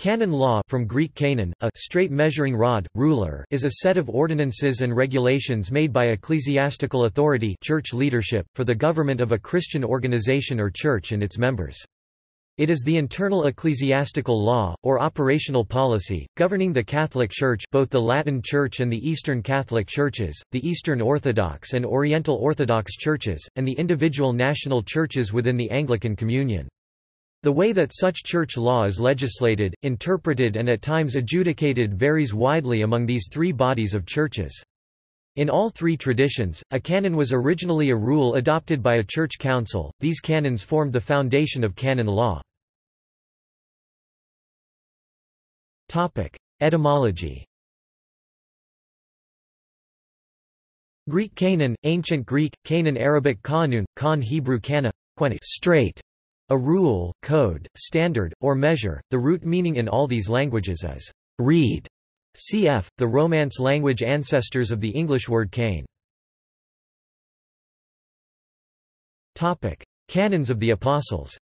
Canon law from Greek canon, a straight measuring rod, ruler is a set of ordinances and regulations made by ecclesiastical authority church leadership, for the government of a Christian organization or church and its members. It is the internal ecclesiastical law, or operational policy, governing the Catholic Church both the Latin Church and the Eastern Catholic Churches, the Eastern Orthodox and Oriental Orthodox Churches, and the individual national churches within the Anglican Communion. The way that such church law is legislated, interpreted and at times adjudicated varies widely among these three bodies of churches. In all three traditions, a canon was originally a rule adopted by a church council, these canons formed the foundation of canon law. Etymology Greek Canon, Ancient Greek, Canaan Arabic Kanun, Khan Hebrew Kana, straight, a rule, code, standard, or measure, the root meaning in all these languages is reed. Cf. the Romance language ancestors of the English word cane. Topic: Canons of the Apostles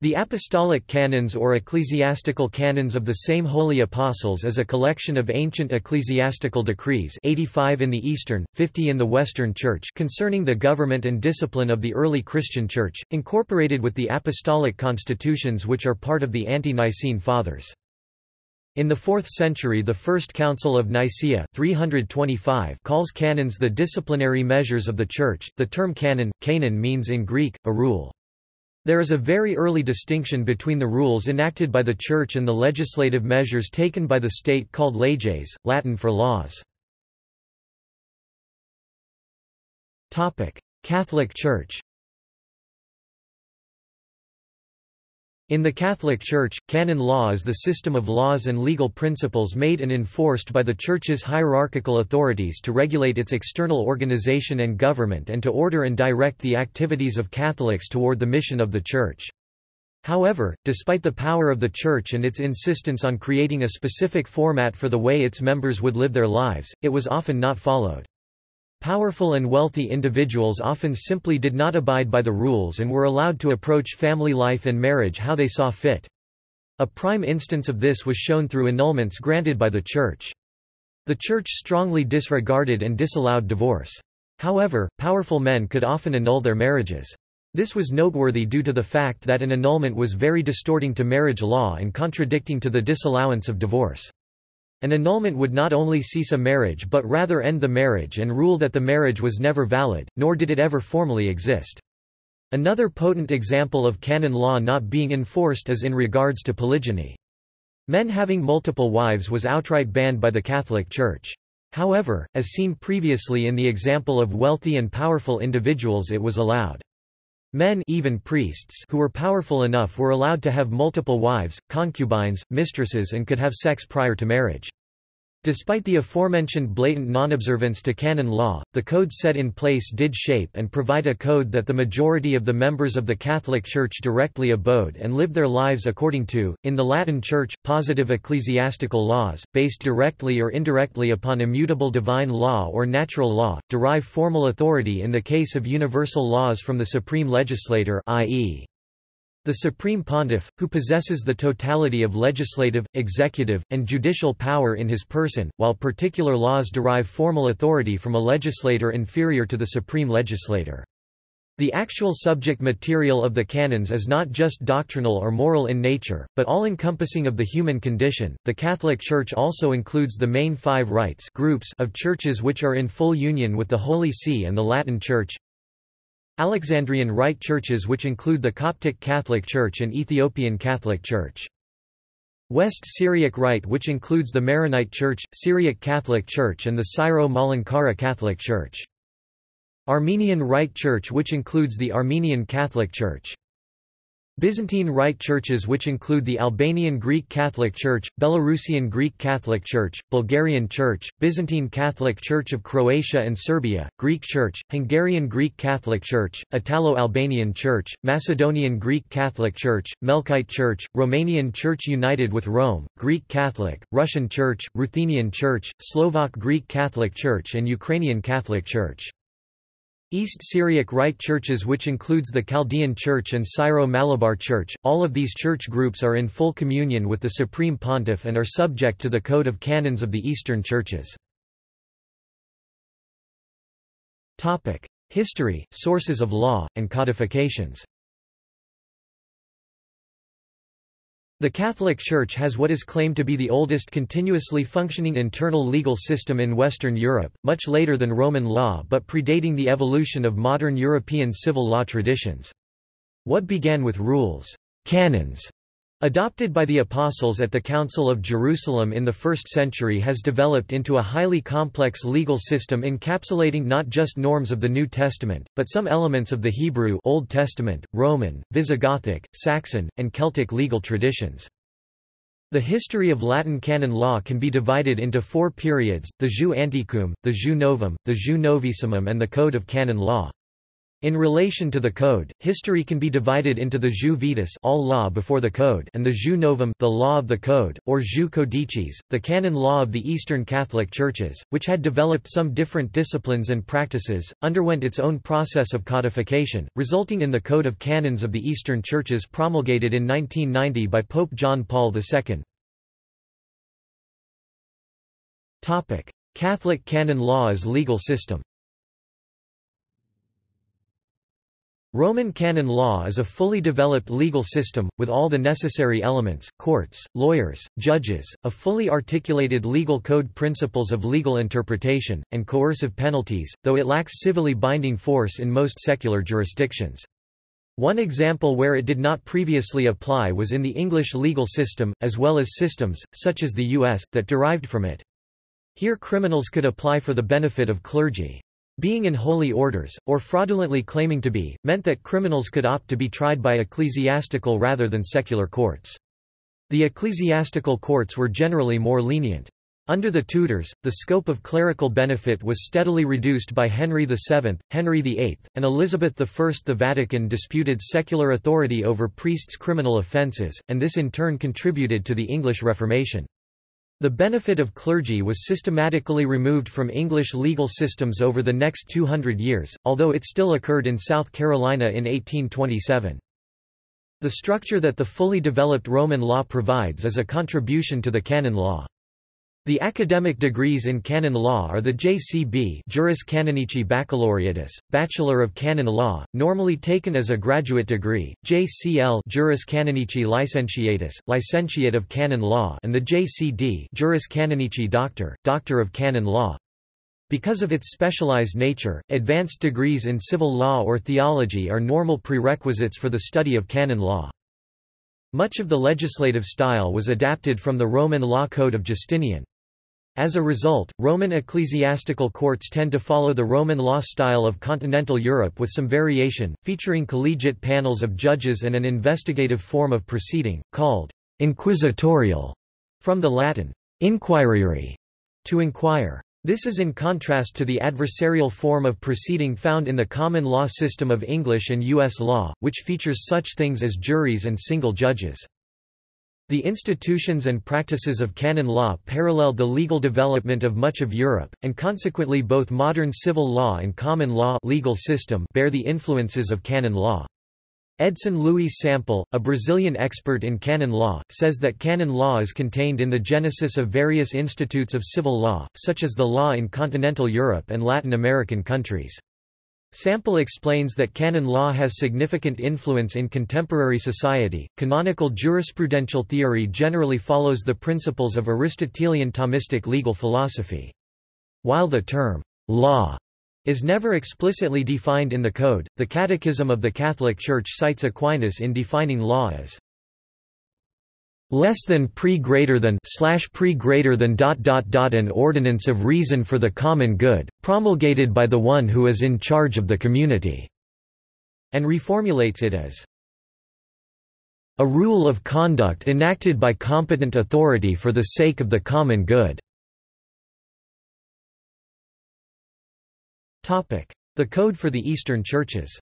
The Apostolic Canons or Ecclesiastical Canons of the same Holy Apostles is a collection of ancient ecclesiastical decrees 85 in the Eastern, 50 in the Western Church concerning the government and discipline of the early Christian Church, incorporated with the Apostolic Constitutions which are part of the Ante-Nicene Fathers. In the 4th century the First Council of Nicaea 325 calls canons the disciplinary measures of the Church. The term canon, canon means in Greek, a rule. There is a very early distinction between the rules enacted by the Church and the legislative measures taken by the state called leges, Latin for laws. Catholic Church In the Catholic Church, canon law is the system of laws and legal principles made and enforced by the Church's hierarchical authorities to regulate its external organization and government and to order and direct the activities of Catholics toward the mission of the Church. However, despite the power of the Church and its insistence on creating a specific format for the way its members would live their lives, it was often not followed. Powerful and wealthy individuals often simply did not abide by the rules and were allowed to approach family life and marriage how they saw fit. A prime instance of this was shown through annulments granted by the Church. The Church strongly disregarded and disallowed divorce. However, powerful men could often annul their marriages. This was noteworthy due to the fact that an annulment was very distorting to marriage law and contradicting to the disallowance of divorce. An annulment would not only cease a marriage but rather end the marriage and rule that the marriage was never valid, nor did it ever formally exist. Another potent example of canon law not being enforced is in regards to polygyny. Men having multiple wives was outright banned by the Catholic Church. However, as seen previously in the example of wealthy and powerful individuals it was allowed. Men even priests who were powerful enough were allowed to have multiple wives, concubines, mistresses and could have sex prior to marriage. Despite the aforementioned blatant non-observance to canon law, the code set in place did shape and provide a code that the majority of the members of the Catholic Church directly abode and lived their lives according to. In the Latin Church, positive ecclesiastical laws, based directly or indirectly upon immutable divine law or natural law, derive formal authority in the case of universal laws from the supreme legislator i.e. The Supreme Pontiff, who possesses the totality of legislative, executive, and judicial power in his person, while particular laws derive formal authority from a legislator inferior to the supreme legislator. The actual subject material of the canons is not just doctrinal or moral in nature, but all-encompassing of the human condition. The Catholic Church also includes the main five rites groups of churches which are in full union with the Holy See and the Latin Church, Alexandrian Rite churches which include the Coptic Catholic Church and Ethiopian Catholic Church. West Syriac Rite which includes the Maronite Church, Syriac Catholic Church and the Syro-Malankara Catholic Church. Armenian Rite Church which includes the Armenian Catholic Church. Byzantine Rite churches which include the Albanian Greek Catholic Church, Belarusian Greek Catholic Church, Bulgarian Church, Byzantine Catholic Church of Croatia and Serbia, Greek Church, Hungarian Greek Catholic Church, Italo-Albanian Church, Macedonian Greek Catholic Church, Melkite Church, Romanian Church United with Rome, Greek Catholic, Russian Church, Ruthenian Church, Slovak Greek Catholic Church and Ukrainian Catholic Church. East Syriac Rite churches which includes the Chaldean Church and Syro-Malabar Church, all of these church groups are in full communion with the Supreme Pontiff and are subject to the Code of Canons of the Eastern Churches. History, sources of law, and codifications The Catholic Church has what is claimed to be the oldest continuously functioning internal legal system in Western Europe, much later than Roman law but predating the evolution of modern European civil law traditions. What began with rules, canons, Adopted by the Apostles at the Council of Jerusalem in the 1st century has developed into a highly complex legal system encapsulating not just norms of the New Testament, but some elements of the Hebrew Old Testament, Roman, Visigothic, Saxon, and Celtic legal traditions. The history of Latin canon law can be divided into four periods, the Jus Antiquum, the Jus Novum, the Jus Novissimum and the Code of Canon Law. In relation to the Code, history can be divided into the jus vetus all law before the Code and the jus novum the law of the Code, or jus codicis, the canon law of the Eastern Catholic Churches, which had developed some different disciplines and practices, underwent its own process of codification, resulting in the Code of Canons of the Eastern Churches promulgated in 1990 by Pope John Paul II. Catholic canon law as legal system Roman canon law is a fully developed legal system, with all the necessary elements, courts, lawyers, judges, a fully articulated legal code principles of legal interpretation, and coercive penalties, though it lacks civilly binding force in most secular jurisdictions. One example where it did not previously apply was in the English legal system, as well as systems, such as the U.S., that derived from it. Here criminals could apply for the benefit of clergy. Being in holy orders, or fraudulently claiming to be, meant that criminals could opt to be tried by ecclesiastical rather than secular courts. The ecclesiastical courts were generally more lenient. Under the Tudors, the scope of clerical benefit was steadily reduced by Henry VII, Henry VIII, and Elizabeth I. The Vatican disputed secular authority over priests' criminal offences, and this in turn contributed to the English Reformation. The benefit of clergy was systematically removed from English legal systems over the next 200 years, although it still occurred in South Carolina in 1827. The structure that the fully developed Roman law provides is a contribution to the canon law. The academic degrees in canon law are the JCB Juris Canonici Baccalaureatus, Bachelor of Canon Law, normally taken as a graduate degree, JCL Juris Canonici Licentiatus, Licentiate of Canon Law and the JCD Juris Canonici Doctor, Doctor of Canon Law. Because of its specialized nature, advanced degrees in civil law or theology are normal prerequisites for the study of canon law. Much of the legislative style was adapted from the Roman law code of Justinian. As a result, Roman ecclesiastical courts tend to follow the Roman law style of continental Europe with some variation, featuring collegiate panels of judges and an investigative form of proceeding, called inquisitorial, from the Latin inquirere, to inquire. This is in contrast to the adversarial form of proceeding found in the common law system of English and U.S. law, which features such things as juries and single judges. The institutions and practices of canon law paralleled the legal development of much of Europe, and consequently both modern civil law and common law legal system bear the influences of canon law. Edson Luiz Sampel, a Brazilian expert in canon law, says that canon law is contained in the genesis of various institutes of civil law, such as the law in continental Europe and Latin American countries. Sampel explains that canon law has significant influence in contemporary society. Canonical jurisprudential theory generally follows the principles of Aristotelian Thomistic legal philosophy. While the term law is never explicitly defined in the Code, the Catechism of the Catholic Church cites Aquinas in defining law as less than pre greater than slash pre greater than dot dot dot an ordinance of reason for the common good, promulgated by the one who is in charge of the community, and reformulates it as a rule of conduct enacted by competent authority for the sake of the common good. The Code for the Eastern Churches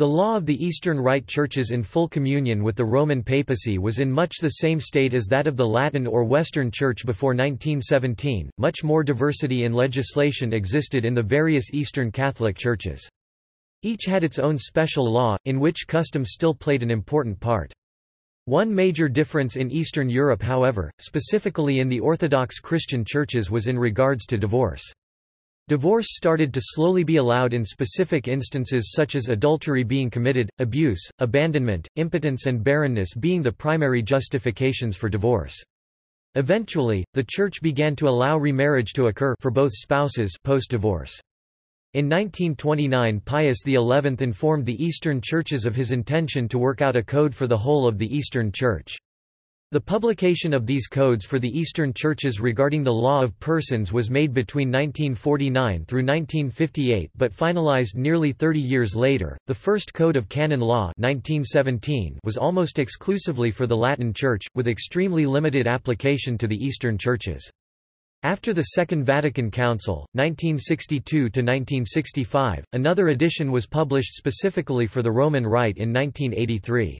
The law of the Eastern Rite churches in full communion with the Roman papacy was in much the same state as that of the Latin or Western Church before 1917. Much more diversity in legislation existed in the various Eastern Catholic churches. Each had its own special law, in which custom still played an important part. One major difference in Eastern Europe however, specifically in the Orthodox Christian churches was in regards to divorce. Divorce started to slowly be allowed in specific instances such as adultery being committed, abuse, abandonment, impotence and barrenness being the primary justifications for divorce. Eventually, the Church began to allow remarriage to occur for both spouses post-divorce. In 1929 Pius XI informed the Eastern churches of his intention to work out a code for the whole of the Eastern Church. The publication of these codes for the Eastern churches regarding the law of persons was made between 1949 through 1958 but finalized nearly 30 years later. The first Code of Canon Law 1917 was almost exclusively for the Latin Church, with extremely limited application to the Eastern churches. After the Second Vatican Council, 1962–1965, another edition was published specifically for the Roman Rite in 1983.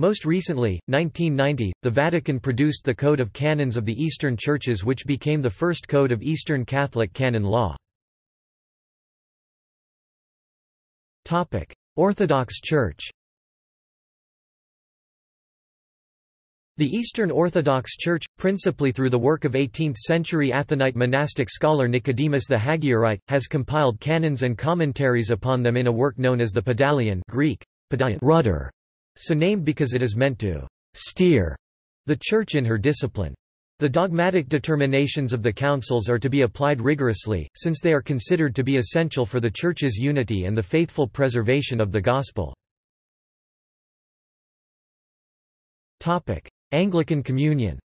Most recently, 1990, the Vatican produced the Code of Canons of the Eastern Churches which became the first code of Eastern Catholic canon law. Orthodox Church The Eastern Orthodox Church, principally through the work of 18th-century Athonite monastic scholar Nicodemus the Hagiorite, has compiled canons and commentaries upon them in a work known as the Pedalion Greek, Pedalion rudder, so named because it is meant to steer the Church in her discipline. The dogmatic determinations of the councils are to be applied rigorously, since they are considered to be essential for the Church's unity and the faithful preservation of the Gospel. Anglican Communion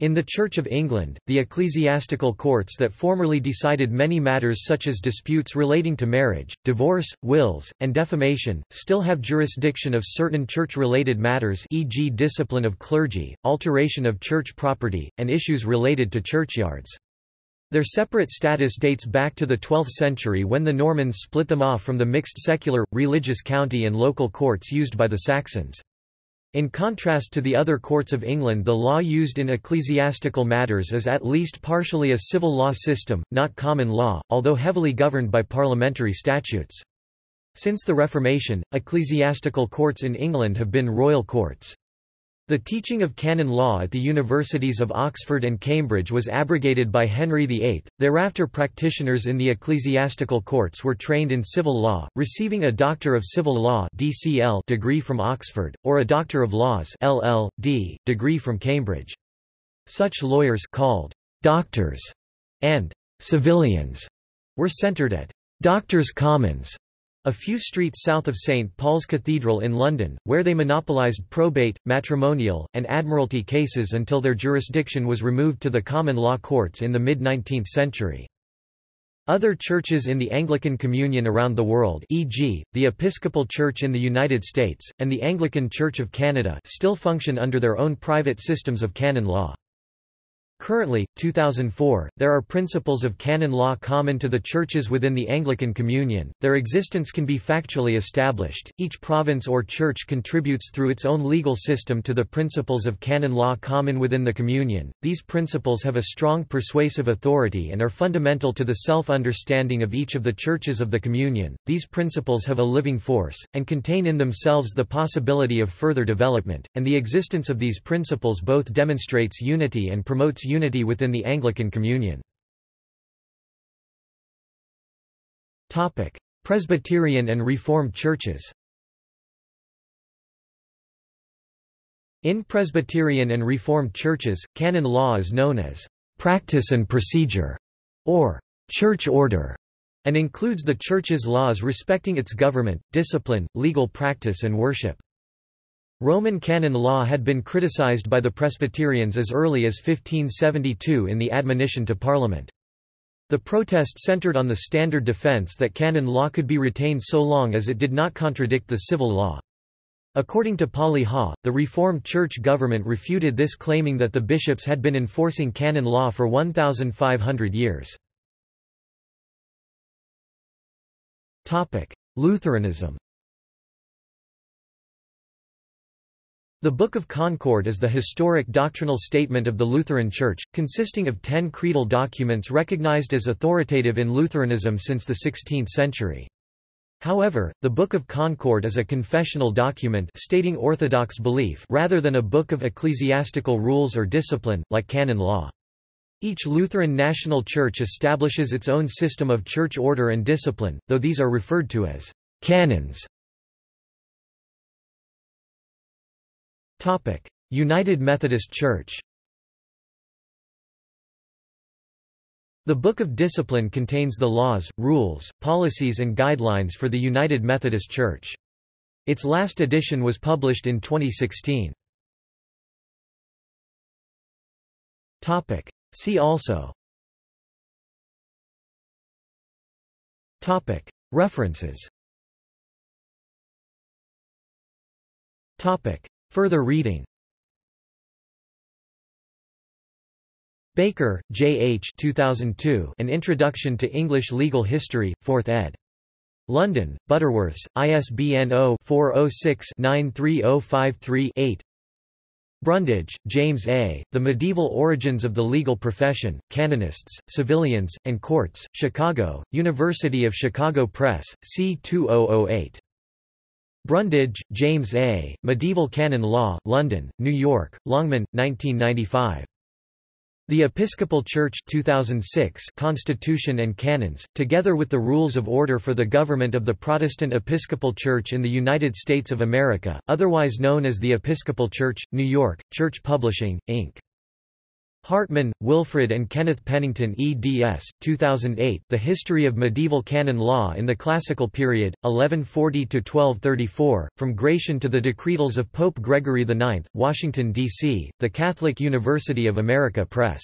In the Church of England, the ecclesiastical courts that formerly decided many matters such as disputes relating to marriage, divorce, wills, and defamation, still have jurisdiction of certain church-related matters e.g. discipline of clergy, alteration of church property, and issues related to churchyards. Their separate status dates back to the 12th century when the Normans split them off from the mixed secular, religious county and local courts used by the Saxons. In contrast to the other courts of England the law used in ecclesiastical matters is at least partially a civil law system, not common law, although heavily governed by parliamentary statutes. Since the Reformation, ecclesiastical courts in England have been royal courts. The teaching of canon law at the universities of Oxford and Cambridge was abrogated by Henry VIII. Thereafter, practitioners in the ecclesiastical courts were trained in civil law, receiving a Doctor of Civil Law (DCL) degree from Oxford, or a Doctor of Laws (LL.D.) degree from Cambridge. Such lawyers, called doctors and civilians, were centred at Doctors' Commons a few streets south of St. Paul's Cathedral in London, where they monopolised probate, matrimonial, and admiralty cases until their jurisdiction was removed to the common law courts in the mid-19th century. Other churches in the Anglican Communion around the world e.g., the Episcopal Church in the United States, and the Anglican Church of Canada still function under their own private systems of canon law. Currently, 2004, there are principles of canon law common to the churches within the Anglican Communion. Their existence can be factually established. Each province or church contributes through its own legal system to the principles of canon law common within the Communion. These principles have a strong persuasive authority and are fundamental to the self-understanding of each of the churches of the Communion. These principles have a living force and contain in themselves the possibility of further development, and the existence of these principles both demonstrates unity and promotes unity within the Anglican Communion. Presbyterian and Reformed churches In Presbyterian and Reformed churches, canon law is known as practice and procedure, or church order, and includes the Church's laws respecting its government, discipline, legal practice and worship. Roman canon law had been criticized by the Presbyterians as early as 1572 in the Admonition to Parliament. The protest centered on the standard defense that canon law could be retained so long as it did not contradict the civil law. According to Polly Ha, the Reformed Church government refuted this claiming that the bishops had been enforcing canon law for 1,500 years. Lutheranism The Book of Concord is the historic doctrinal statement of the Lutheran Church, consisting of ten creedal documents recognized as authoritative in Lutheranism since the 16th century. However, the Book of Concord is a confessional document stating orthodox belief rather than a book of ecclesiastical rules or discipline, like canon law. Each Lutheran national church establishes its own system of church order and discipline, though these are referred to as canons. United Methodist Church. The Book of Discipline contains the laws, rules, policies and guidelines for the United Methodist Church. Its last edition was published in 2016. See also. References Further reading Baker, J. H. 2002, An Introduction to English Legal History, 4th ed. London, Butterworths, ISBN 0-406-93053-8 Brundage, James A., The Medieval Origins of the Legal Profession, Canonists, Civilians, and Courts, Chicago, University of Chicago Press, C2008. Brundage, James A., Medieval Canon Law, London, New York, Longman, 1995. The Episcopal Church 2006 Constitution and Canons, together with the Rules of Order for the Government of the Protestant Episcopal Church in the United States of America, otherwise known as the Episcopal Church, New York, Church Publishing, Inc. Hartmann, Wilfried and Kenneth Pennington eds. 2008 The History of Medieval Canon Law in the Classical Period, 1140–1234, From Gratian to the Decretals of Pope Gregory IX, Washington, D.C., The Catholic University of America Press.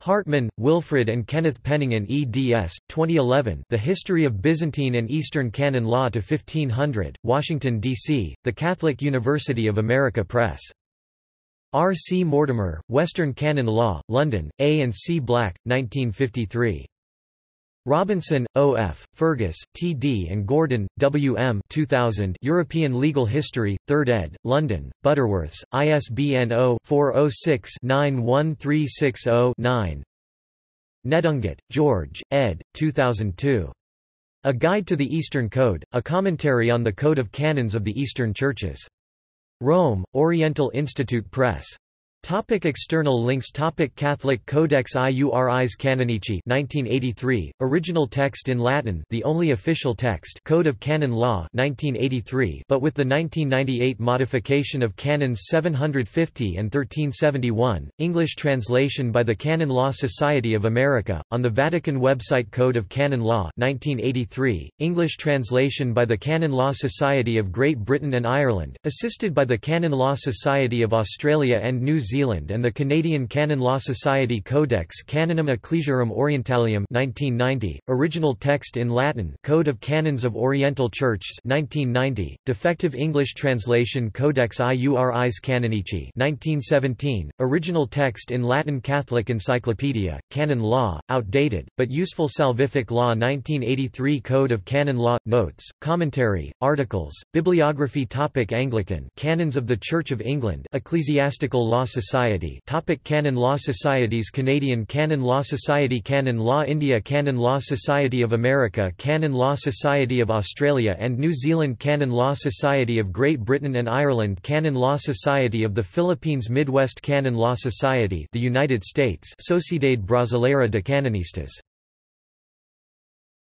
Hartmann, Wilfried and Kenneth Pennington eds. 2011 The History of Byzantine and Eastern Canon Law to 1500, Washington, D.C., The Catholic University of America Press. R. C. Mortimer, Western Canon Law, London, A. and C. Black, 1953. Robinson, O. F., Fergus, T. D. and Gordon, W. M. 2000 European Legal History, 3rd ed., London, Butterworths, ISBN 0-406-91360-9 Nedungatt, George, ed. 2002. A Guide to the Eastern Code, a commentary on the Code of Canons of the Eastern Churches. Rome, Oriental Institute Press. Topic external links Topic Catholic Codex Iuris Canonici 1983 original text in Latin the only official text Code of Canon Law 1983 but with the 1998 modification of canons 750 and 1371 English translation by the Canon Law Society of America on the Vatican website Code of Canon Law 1983 English translation by the Canon Law Society of Great Britain and Ireland assisted by the Canon Law Society of Australia and New Zealand Zealand and the Canadian Canon Law Society Codex Canonum Ecclesiarum Orientalium 1990, original text in Latin Code of Canons of Oriental Churches 1990, defective English translation Codex Iuris Canonici 1917, original text in Latin Catholic Encyclopedia, Canon Law, outdated, but useful Salvific Law 1983 Code of Canon Law, notes, commentary, articles, bibliography topic Anglican Canons of the Church of England Ecclesiastical Law Society Society. Topic Canon Law Societies. Canadian Canon Law Society Canon Law India Canon Law Society of America Canon Law Society of Australia and New Zealand Canon Law Society of Great Britain and Ireland Canon Law Society of the Philippines Midwest Canon Law Society the United States Sociedade Brasileira de Canonistas